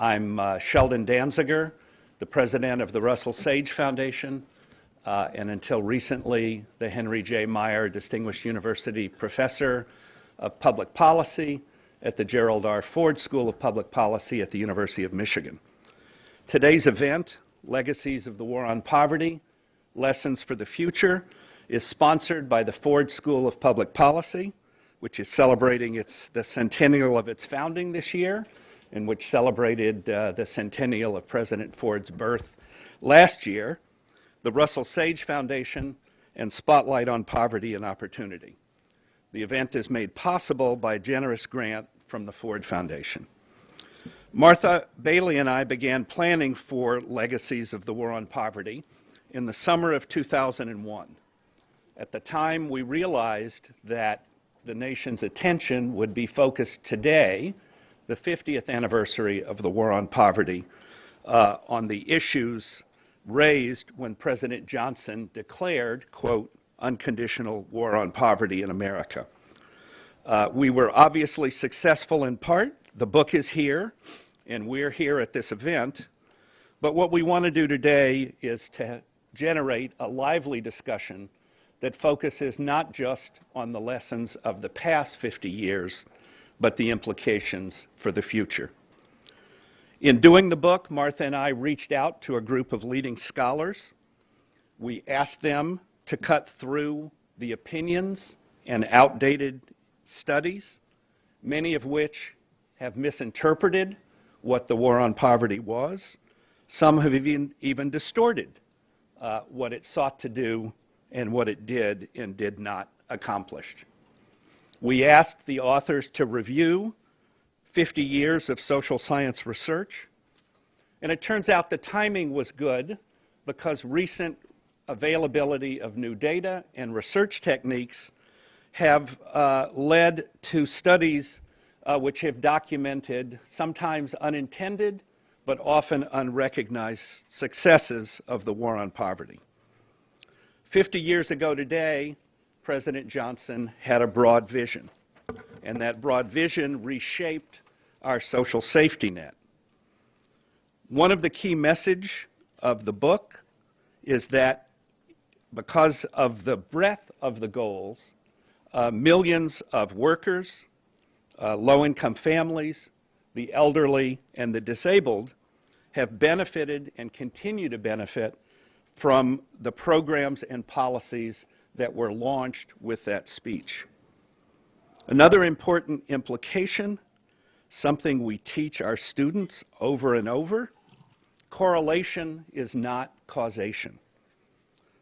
I'm uh, Sheldon Danziger, the president of the Russell Sage Foundation, uh, and until recently, the Henry J. Meyer Distinguished University Professor of Public Policy at the Gerald R. Ford School of Public Policy at the University of Michigan. Today's event, Legacies of the War on Poverty, Lessons for the Future, is sponsored by the Ford School of Public Policy, which is celebrating its, the centennial of its founding this year, and which celebrated uh, the centennial of President Ford's birth last year, the Russell Sage Foundation, and Spotlight on Poverty and Opportunity. The event is made possible by a generous grant from the Ford Foundation. Martha Bailey and I began planning for Legacies of the War on Poverty in the summer of 2001. At the time, we realized that the nation's attention would be focused today, the 50th anniversary of the War on Poverty, uh, on the issues raised when President Johnson declared, quote, unconditional war on poverty in America. Uh, we were obviously successful in part. The book is here, and we're here at this event. But what we want to do today is to generate a lively discussion that focuses not just on the lessons of the past 50 years, but the implications for the future. In doing the book, Martha and I reached out to a group of leading scholars. We asked them to cut through the opinions and outdated studies, many of which have misinterpreted what the war on poverty was. Some have even, even distorted uh, what it sought to do and what it did and did not accomplish. We asked the authors to review 50 years of social science research, and it turns out the timing was good because recent availability of new data and research techniques have uh, led to studies uh, which have documented sometimes unintended but often unrecognized successes of the war on poverty. 50 years ago today, President Johnson had a broad vision, and that broad vision reshaped our social safety net. One of the key message of the book is that because of the breadth of the goals, uh, millions of workers, uh, low-income families, the elderly, and the disabled have benefited and continue to benefit from the programs and policies that were launched with that speech. Another important implication, something we teach our students over and over, correlation is not causation.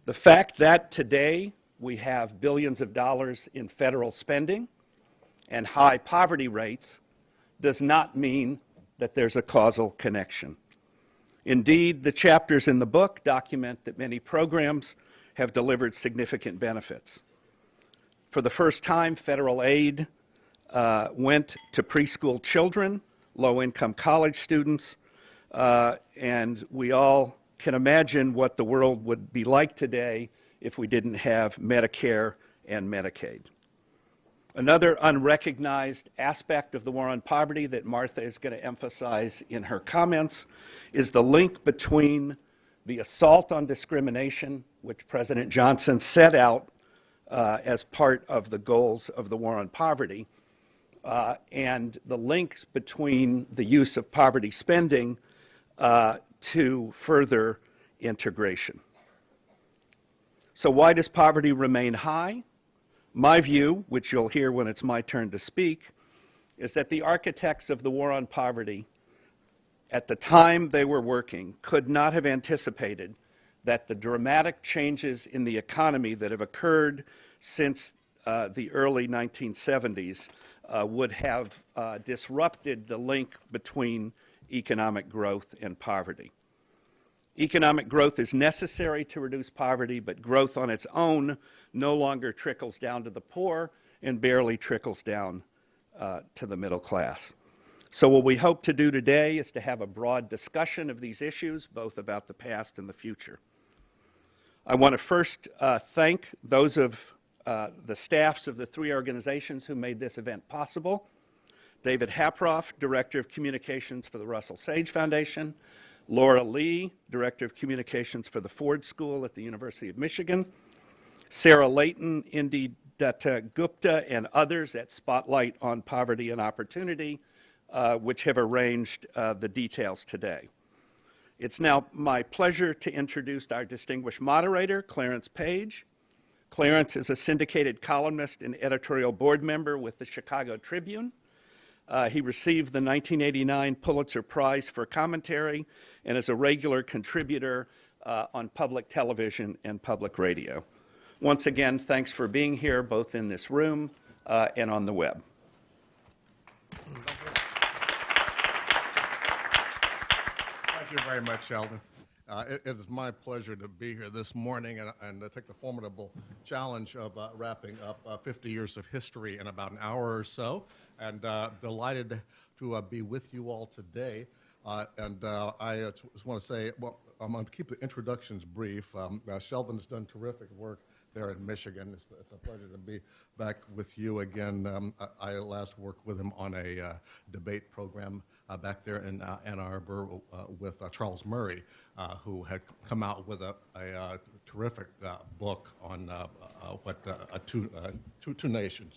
The fact that today we have billions of dollars in federal spending and high poverty rates does not mean that there's a causal connection. Indeed, the chapters in the book document that many programs have delivered significant benefits. For the first time, federal aid uh, went to preschool children, low-income college students, uh, and we all can imagine what the world would be like today if we didn't have Medicare and Medicaid. Another unrecognized aspect of the war on poverty that Martha is going to emphasize in her comments is the link between the assault on discrimination, which President Johnson set out uh, as part of the goals of the war on poverty, uh, and the links between the use of poverty spending uh, to further integration. So why does poverty remain high? My view, which you'll hear when it's my turn to speak, is that the architects of the war on poverty, at the time they were working, could not have anticipated that the dramatic changes in the economy that have occurred since uh, the early 1970s uh, would have uh, disrupted the link between economic growth and poverty. Economic growth is necessary to reduce poverty, but growth on its own no longer trickles down to the poor and barely trickles down uh, to the middle class. So what we hope to do today is to have a broad discussion of these issues, both about the past and the future. I want to first uh, thank those of uh, the staffs of the three organizations who made this event possible, David Haproff, Director of Communications for the Russell Sage Foundation, Laura Lee, Director of Communications for the Ford School at the University of Michigan, Sarah Layton, Indi Datta Gupta, and others at Spotlight on Poverty and Opportunity, which have arranged uh, the details today. It's now my pleasure to introduce our distinguished moderator, Clarence Page. Clarence is a syndicated columnist and editorial board member with the Chicago Tribune. Uh, he received the 1989 Pulitzer Prize for commentary and is a regular contributor uh, on public television and public radio. Once again, thanks for being here, both in this room uh, and on the web. Thank you very much, Sheldon. Uh, it, it is my pleasure to be here this morning and, and uh, take the formidable challenge of uh, wrapping up uh, 50 years of history in about an hour or so. And uh, delighted to uh, be with you all today. and I just want to say, well, I'm going to keep the introductions brief. Um, Sheldon has done terrific work there in Michigan. It's, it's, a pleasure to be back with you again. Um, I, I, last worked with him on a uh, debate program uh, back there in uh, Ann Arbor uh, with uh, Charles Murray, uh, who had come out with a, a terrific book on what two, two, two nations.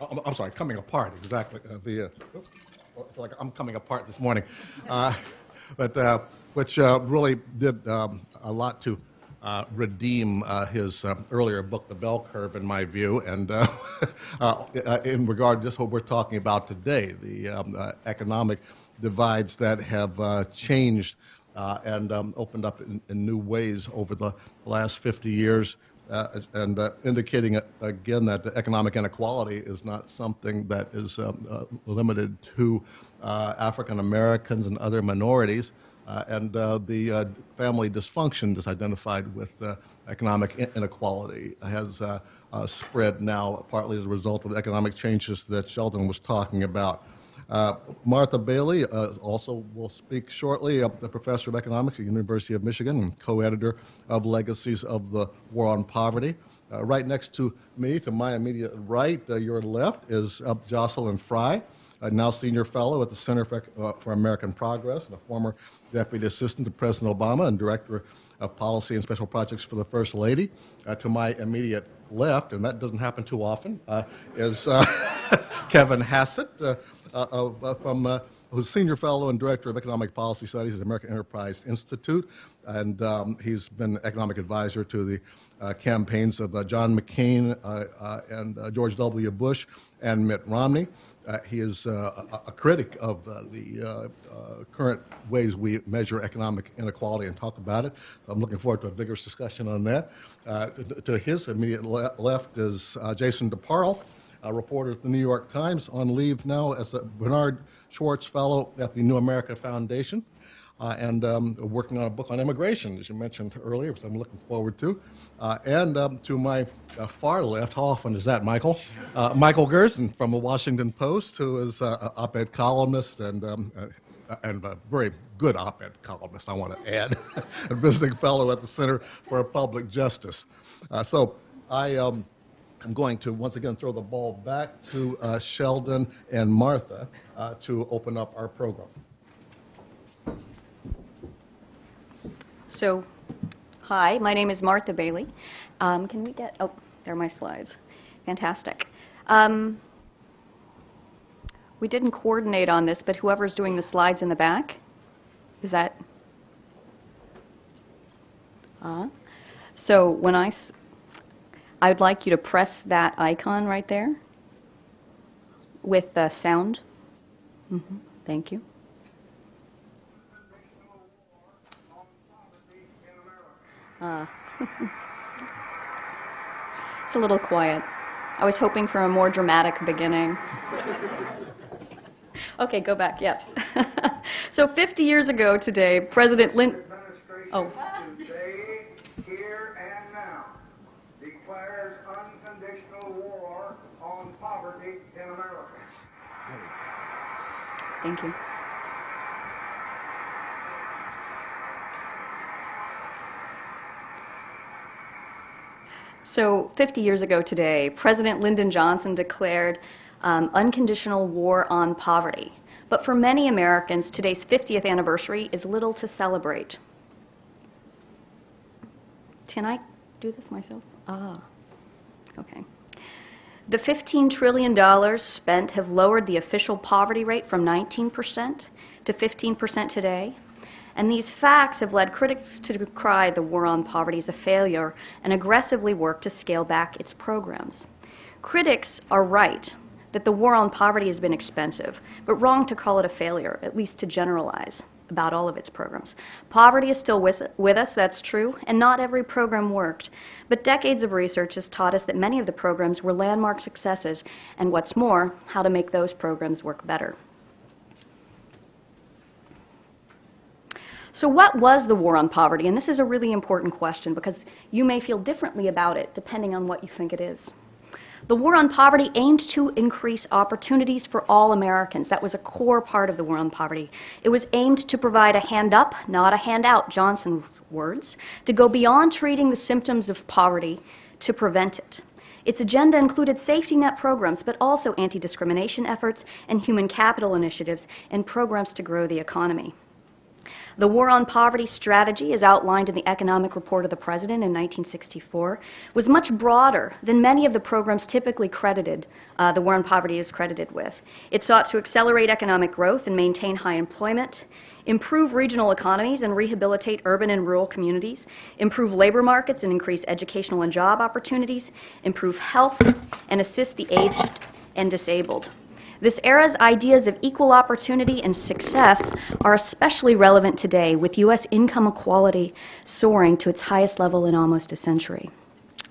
I'm, I'm, sorry, coming apart. Exactly. the it's like I'm coming apart this morning, but which really did um, a lot to uh, redeem uh, his uh, earlier book, The Bell Curve, in my view, and uh, uh, in regard to just what we're talking about today, the um, economic divides that have changed and um, opened up in, in, new ways over the last 50 years. and indicating again that economic inequality is not something that is um, limited to African Americans and other minorities, uh, and uh, the uh, family dysfunction that's identified with economic inequality has spread now partly as a result of the economic changes that Sheldon was talking about. Uh, Martha Bailey uh, also will speak shortly, uh, the professor of economics at the University of Michigan and co-editor of Legacies of the War on Poverty. right next to me, to my immediate right, your left, is Jocelyn Frye a now senior fellow at the Center for, uh, for, American Progress, and a former deputy assistant to President Obama and director of policy and special projects for the First Lady. Uh, to my immediate left, and that doesn't happen too often, uh, is uh, Kevin Hassett uh, uh, from who's senior fellow and director of economic policy studies at the American Enterprise Institute, and um, he's been economic advisor to the uh, campaigns of uh, John McCain uh, and George W. Bush and Mitt Romney. Uh, he is uh, a, a, critic of uh, the uh, uh, current ways we measure economic inequality and talk about it. I'm looking forward to a vigorous discussion on that. Uh, to, to, his immediate le left is Jason DeParle, a reporter at the New York Times, on leave now as a Bernard Schwartz Fellow at the New America Foundation uh, and um, working on a book on immigration, as you mentioned earlier, which I'm looking forward to. Uh, and um, to my uh, far left, how often is that, Michael? Uh, Michael Gerson from the Washington Post, who is uh, an op-ed columnist and um, uh, and a very good op-ed columnist, I want to add, a visiting fellow at the Center for Public Justice. so I um, am going to once again throw the ball back to Sheldon and Martha to open up our program. So, hi, my name is Martha Bailey. Um, can we get, oh, there are my slides. Fantastic. Um, we didn't coordinate on this, but whoever's doing the slides in the back, is that? Uh, so when I, I would like you to press that icon right there with the sound. Mm -hmm. Thank you. It's a little quiet. I was hoping for a more dramatic beginning. okay, go back. Yep. so 50 years ago today, President Lin. Oh. here and now, declares unconditional war on poverty in America. Thank you. So 50 years ago today, President Lyndon Johnson declared um, unconditional war on poverty. But for many Americans, today's 50th anniversary is little to celebrate. Can I do this myself? Ah, okay. The $15 trillion spent have lowered the official poverty rate from 19% to 15% today. And these facts have led critics to decry the war on poverty as a failure and aggressively work to scale back its programs. Critics are right that the war on poverty has been expensive, but wrong to call it a failure, at least to generalize about all of its programs. Poverty is still with, with us, that's true, and not every program worked. But decades of research has taught us that many of the programs were landmark successes, and what's more, how to make those programs work better. So what was the war on poverty? And this is a really important question because you may feel differently about it depending on what you think it is. The war on poverty aimed to increase opportunities for all Americans. That was a core part of the war on poverty. It was aimed to provide a hand up, not a handout, Johnson's words, to go beyond treating the symptoms of poverty to prevent it. Its agenda included safety net programs, but also anti-discrimination efforts and human capital initiatives and programs to grow the economy. The War on Poverty strategy, as outlined in the Economic Report of the President in 1964, was much broader than many of the programs typically credited, uh, the War on Poverty is credited with. It sought to accelerate economic growth and maintain high employment, improve regional economies and rehabilitate urban and rural communities, improve labor markets and increase educational and job opportunities, improve health, and assist the aged and disabled. This era's ideas of equal opportunity and success are especially relevant today with U.S. income equality soaring to its highest level in almost a century.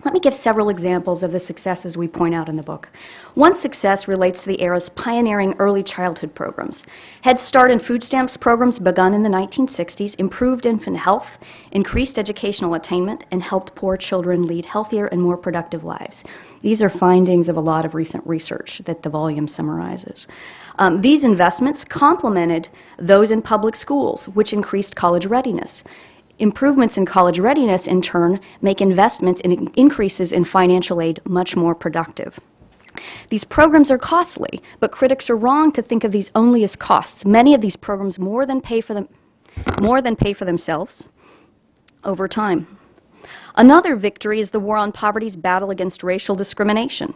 Let me give several examples of the successes we point out in the book. One success relates to the era's pioneering early childhood programs. Head Start and food stamps programs begun in the 1960s improved infant health, increased educational attainment, and helped poor children lead healthier and more productive lives. These are findings of a lot of recent research that the volume summarizes. Um, these investments complemented those in public schools, which increased college readiness. Improvements in college readiness, in turn, make investments and increases in financial aid much more productive. These programs are costly, but critics are wrong to think of these only as costs. Many of these programs more than pay for them, more than pay for themselves over time. Another victory is the war on poverty's battle against racial discrimination.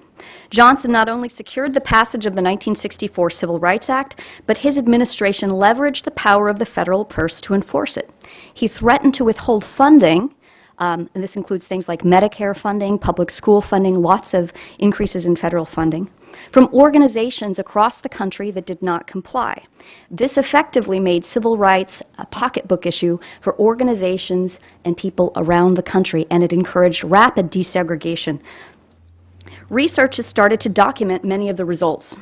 Johnson not only secured the passage of the 1964 Civil Rights Act, but his administration leveraged the power of the federal purse to enforce it. He threatened to withhold funding um, and this includes things like Medicare funding, public school funding, lots of increases in federal funding, from organizations across the country that did not comply. This effectively made civil rights a pocketbook issue for organizations and people around the country, and it encouraged rapid desegregation. Research has started to document many of the results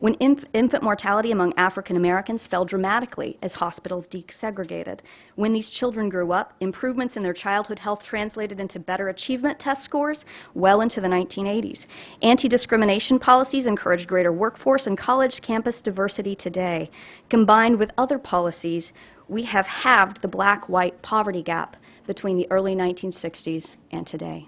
when inf infant mortality among African Americans fell dramatically as hospitals desegregated. When these children grew up, improvements in their childhood health translated into better achievement test scores well into the 1980s. Anti-discrimination policies encouraged greater workforce and college campus diversity today. Combined with other policies, we have halved the black-white poverty gap between the early 1960s and today.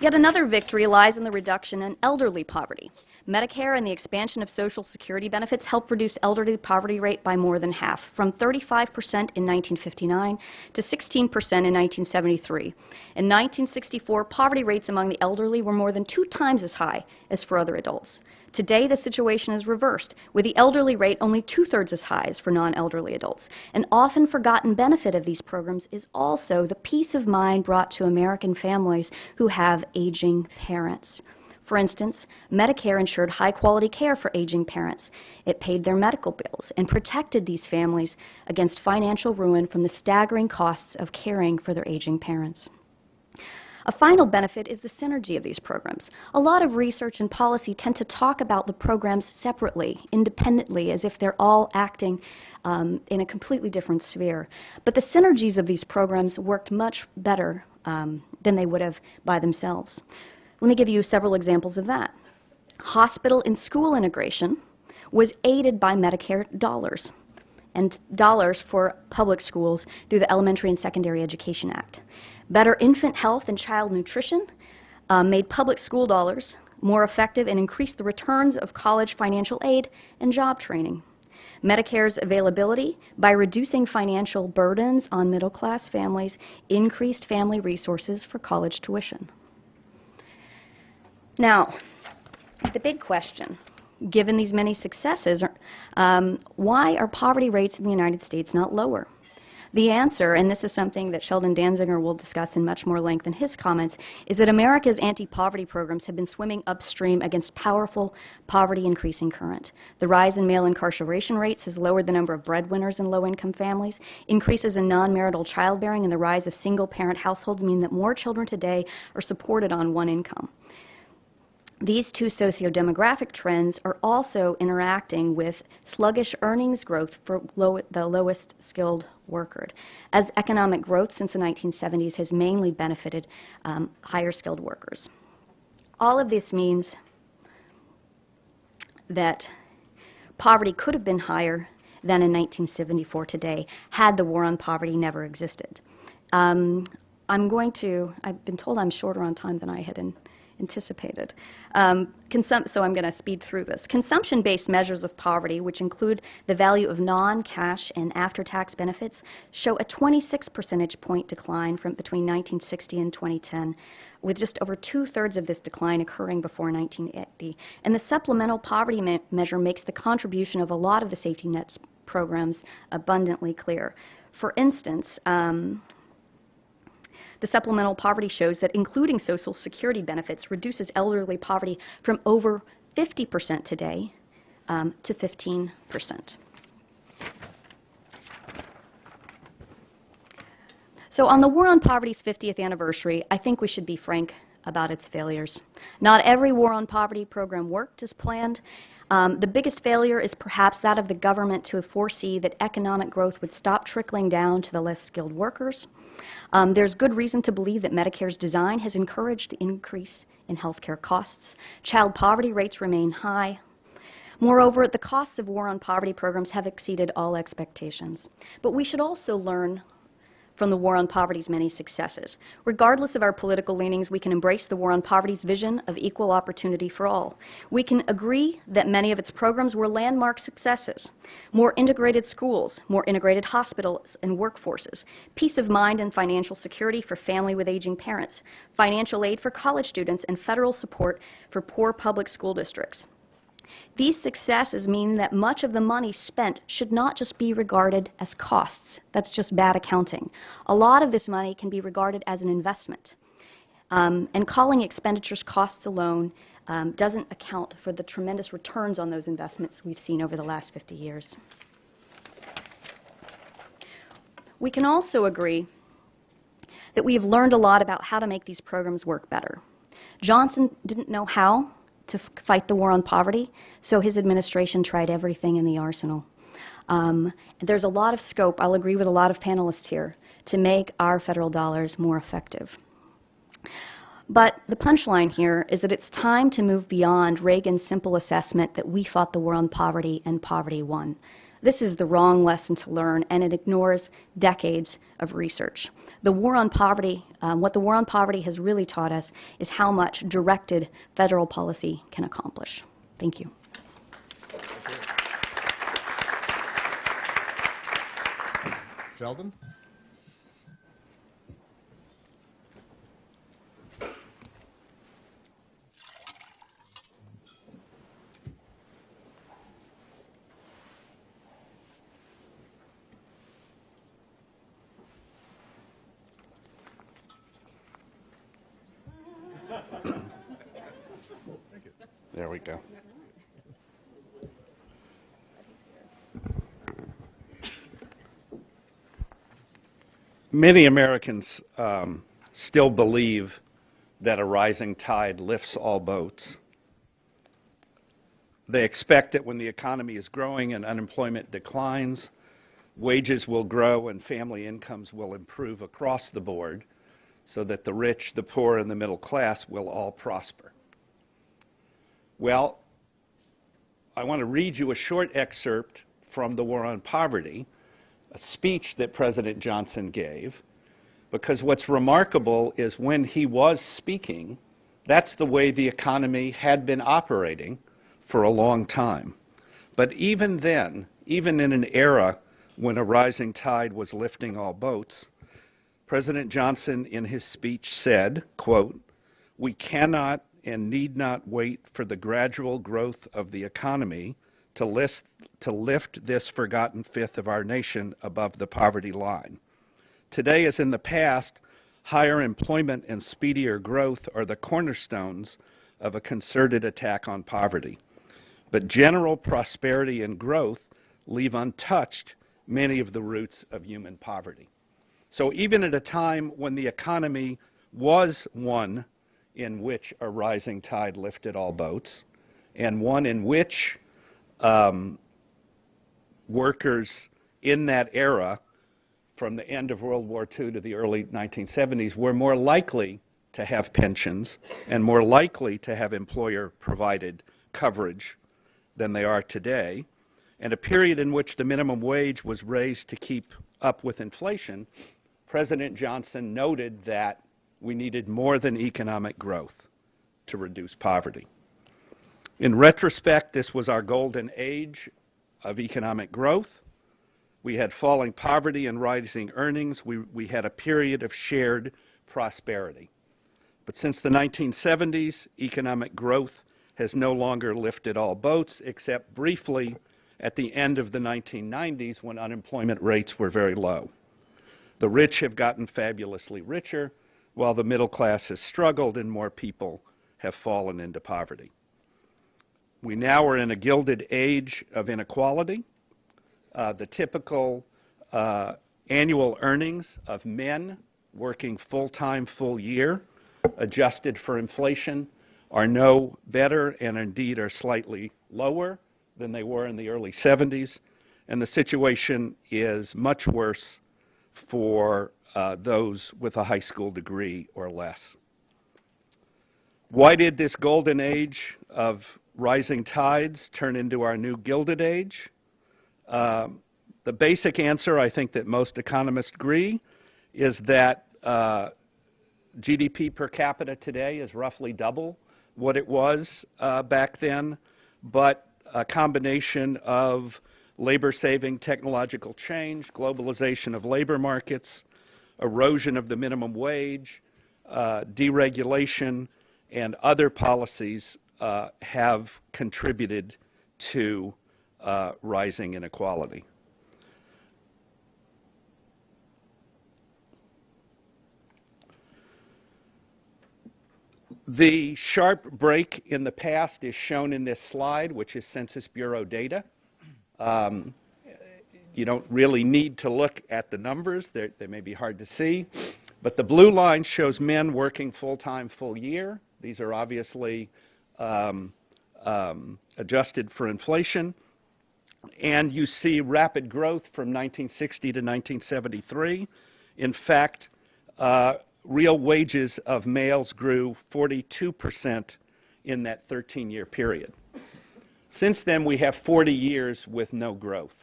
Yet another victory lies in the reduction in elderly poverty. Medicare and the expansion of Social Security benefits helped reduce elderly poverty rate by more than half, from 35% in 1959 to 16% in 1973. In 1964, poverty rates among the elderly were more than two times as high as for other adults. Today, the situation is reversed, with the elderly rate only two-thirds as high as for non-elderly adults. An often forgotten benefit of these programs is also the peace of mind brought to American families who have aging parents. For instance, Medicare ensured high-quality care for aging parents. It paid their medical bills and protected these families against financial ruin from the staggering costs of caring for their aging parents. A final benefit is the synergy of these programs. A lot of research and policy tend to talk about the programs separately, independently, as if they're all acting um, in a completely different sphere. But the synergies of these programs worked much better um, than they would have by themselves. Let me give you several examples of that. Hospital and school integration was aided by Medicare dollars and dollars for public schools through the Elementary and Secondary Education Act. Better infant health and child nutrition uh, made public school dollars more effective and increased the returns of college financial aid and job training. Medicare's availability by reducing financial burdens on middle class families increased family resources for college tuition. Now, the big question, given these many successes, um, why are poverty rates in the United States not lower? The answer, and this is something that Sheldon Danziger will discuss in much more length in his comments, is that America's anti-poverty programs have been swimming upstream against powerful poverty-increasing current. The rise in male incarceration rates has lowered the number of breadwinners in low-income families. Increases in non-marital childbearing and the rise of single-parent households mean that more children today are supported on one income. These two socio-demographic trends are also interacting with sluggish earnings growth for low, the lowest skilled worker, as economic growth since the 1970s has mainly benefited um, higher skilled workers. All of this means that poverty could have been higher than in 1974 today had the war on poverty never existed. Um, I'm going to, I've been told I'm shorter on time than I had in, anticipated. Um, so I'm going to speed through this. Consumption-based measures of poverty, which include the value of non-cash and after-tax benefits, show a 26 percentage point decline from between 1960 and 2010, with just over two-thirds of this decline occurring before 1980. And the supplemental poverty me- measure makes the contribution of a lot of the safety nets programs abundantly clear. For instance, um, the supplemental poverty shows that including Social Security benefits reduces elderly poverty from over 50% today um, to 15%. So on the War on Poverty's 50th anniversary, I think we should be frank about its failures. Not every War on Poverty program worked as planned. Um, the biggest failure is perhaps that of the government to foresee that economic growth would stop trickling down to the less skilled workers. Um, there's good reason to believe that Medicare's design has encouraged the increase in health care costs. Child poverty rates remain high. Moreover, the costs of war on poverty programs have exceeded all expectations. But we should also learn from the War on Poverty's many successes. Regardless of our political leanings, we can embrace the War on Poverty's vision of equal opportunity for all. We can agree that many of its programs were landmark successes. More integrated schools, more integrated hospitals and workforces, peace of mind and financial security for family with aging parents, financial aid for college students, and federal support for poor public school districts. These successes mean that much of the money spent should not just be regarded as costs. That's just bad accounting. A lot of this money can be regarded as an investment. Um, and calling expenditures costs alone um, doesn't account for the tremendous returns on those investments we've seen over the last 50 years. We can also agree that we have learned a lot about how to make these programs work better. Johnson didn't know how, to fight the war on poverty, so his administration tried everything in the arsenal. Um, there's a lot of scope, I'll agree with a lot of panelists here, to make our federal dollars more effective. But the punchline here is that it's time to move beyond Reagan's simple assessment that we fought the war on poverty and poverty won. This is the wrong lesson to learn, and it ignores decades of research. The war on poverty, um, what the war on poverty has really taught us is how much directed federal policy can accomplish. Thank you. Sheldon? We go. Many Americans um, still believe that a rising tide lifts all boats. They expect that when the economy is growing and unemployment declines, wages will grow and family incomes will improve across the board so that the rich, the poor, and the middle class will all prosper. Well, I want to read you a short excerpt from the War on Poverty, a speech that President Johnson gave, because what's remarkable is when he was speaking That's the way the economy had been operating for a long time. But even then, even in an era when a rising tide was lifting all boats, President Johnson in his speech said, quote, "We cannot and need not wait for the gradual growth of the economy to, list, to lift this forgotten fifth of our nation above the poverty line. Today, as in the past, higher employment and speedier growth are the cornerstones of a concerted attack on poverty. But general prosperity and growth leave untouched many of the roots of human poverty. So even at a time when the economy was one in which a rising tide lifted all boats, and one in which um, workers in that era, from the end of World War II to the early 1970s, were more likely to have pensions and more likely to have employer provided coverage than they are today, and a period in which the minimum wage was raised to keep up with inflation, President Johnson noted that we needed more than economic growth to reduce poverty. In retrospect, this was our golden age of economic growth. We had falling poverty and rising earnings. We, we had a period of shared prosperity. But since the 1970s, economic growth has no longer lifted all boats, except briefly at the end of the 1990s when unemployment rates were very low. The rich have gotten fabulously richer, while the middle class has struggled and more people have fallen into poverty. We now are in a gilded age of inequality. Uh, the typical uh, annual earnings of men working full-time, full year, adjusted for inflation, are no better and indeed are slightly lower than they were in the early 70s. And the situation is much worse for uh, those with a high school degree or less. Why did this golden age of rising tides turn into our new gilded age? Um, the basic answer, I think that most economists agree, is that uh, GDP per capita today is roughly double what it was uh, back then, but a combination of labor-saving technological change, globalization of labor markets, erosion of the minimum wage, uh, deregulation, and other policies uh, have contributed to uh, rising inequality. The sharp break in the past is shown in this slide, which is Census Bureau data. Um, you don't really need to look at the numbers. They're, they may be hard to see. But the blue line shows men working full-time, full year. These are obviously um, um, adjusted for inflation. And you see rapid growth from 1960 to 1973. In fact, uh, real wages of males grew 42% in that 13-year period. Since then, we have 40 years with no growth.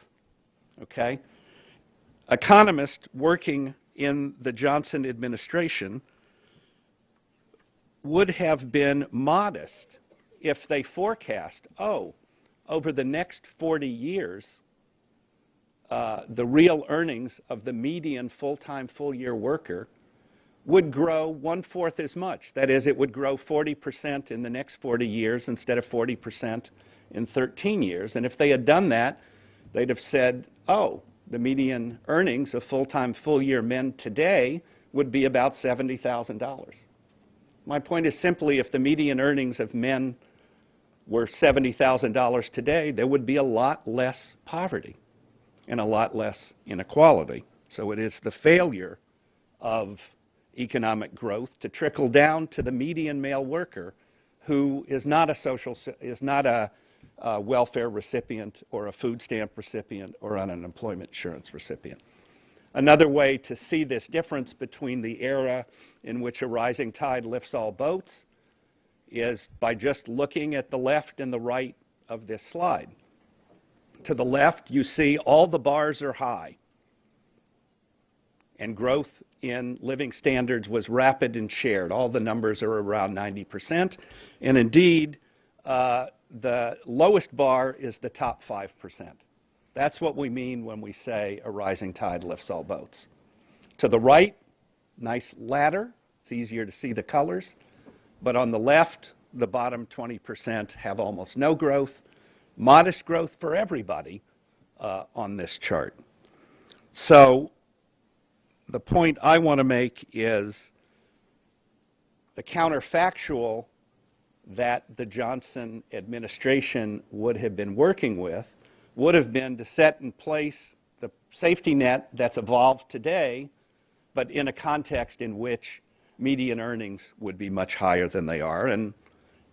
Okay? Economists working in the Johnson administration would have been modest if they forecast, oh, over the next 40 years, uh, the real earnings of the median full-time, full-year worker would grow one-fourth as much. That is, it would grow 40% in the next 40 years instead of 40% in 13 years. And if they had done that, they'd have said, oh, the median earnings of full-time, full-year men today would be about $70,000. My point is simply if the median earnings of men were $70,000 today, there would be a lot less poverty and a lot less inequality. So it is the failure of economic growth to trickle down to the median male worker who is not a social, is not a, a welfare recipient or a food stamp recipient or an unemployment insurance recipient. Another way to see this difference between the era in which a rising tide lifts all boats is by just looking at the left and the right of this slide. To the left, you see all the bars are high and growth in living standards was rapid and shared. All the numbers are around 90%. And indeed, uh, the lowest bar is the top 5%. That's what we mean when we say a rising tide lifts all boats. To the right, nice ladder. It's easier to see the colors. But on the left, the bottom 20% have almost no growth. Modest growth for everybody uh, on this chart. So the point I want to make is the counterfactual that the Johnson administration would have been working with would have been to set in place the safety net that's evolved today, but in a context in which median earnings would be much higher than they are. And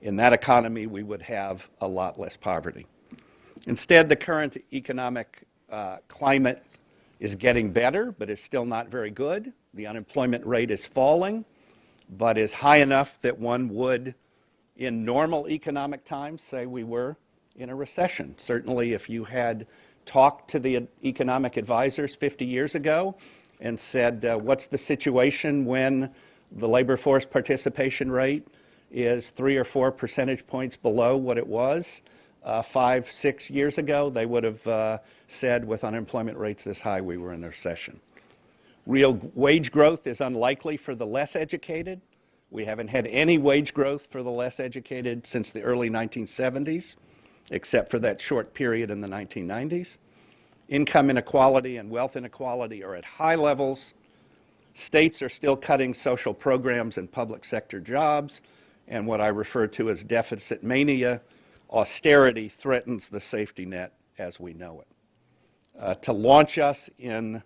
in that economy, we would have a lot less poverty. Instead, the current economic uh, climate is getting better, but is still not very good. The unemployment rate is falling, but is high enough that one would, in normal economic times, say we were in a recession. Certainly, if you had talked to the economic advisors 50 years ago and said, uh, what's the situation when the labor force participation rate is three or four percentage points below what it was uh, five, six years ago, they would have uh, said with unemployment rates this high, we were in a recession. Real wage growth is unlikely for the less educated. We haven't had any wage growth for the less educated since the early 1970s, except for that short period in the 1990s. Income inequality and wealth inequality are at high levels. States are still cutting social programs and public sector jobs, and what I refer to as deficit mania austerity threatens the safety net as we know it. Uh, to launch us in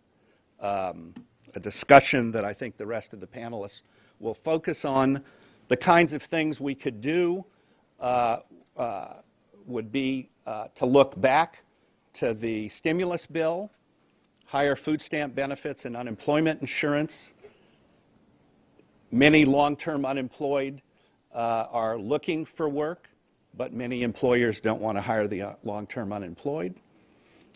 um, a discussion that I think the rest of the panelists will focus on, the kinds of things we could do uh, uh, would be uh, to look back to the stimulus bill, higher food stamp benefits and unemployment insurance. Many long-term unemployed uh, are looking for work but many employers don't want to hire the uh, long-term unemployed.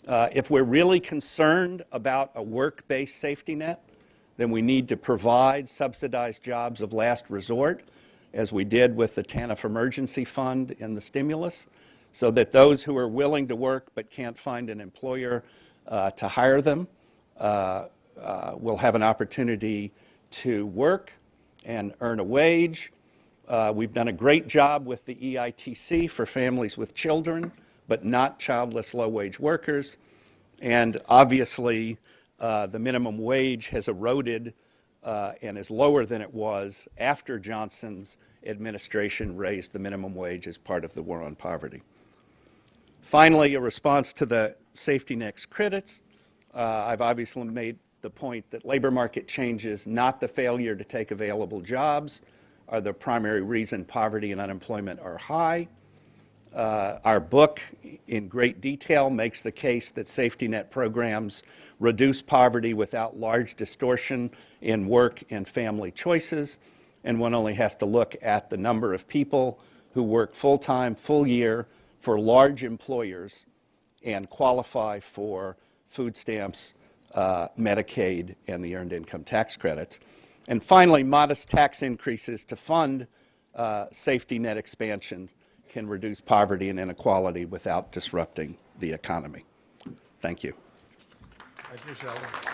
Uh, if we're really concerned about a work-based safety net, then we need to provide subsidized jobs of last resort, as we did with the TANF Emergency Fund and the stimulus, so that those who are willing to work but can't find an employer uh, to hire them uh, uh, will have an opportunity to work and earn a wage uh, we've done a great job with the EITC for families with children, but not childless low-wage workers. And obviously, the minimum wage has eroded uh, and is lower than it was after Johnson's administration raised the minimum wage as part of the war on poverty. Finally, a response to the safety net critics. Uh, I've obviously made the point that labor market changes, not the failure to take available jobs, are the primary reason poverty and unemployment are high. Uh, our book, in great detail, makes the case that safety net programs reduce poverty without large distortion in work and family choices, and one only has to look at the number of people who work full-time, full year for large employers and qualify for food stamps, uh, Medicaid, and the Earned Income Tax Credits. And finally, modest tax increases to fund uh, safety net expansion can reduce poverty and inequality without disrupting the economy. Thank you. Thank you, Sheldon.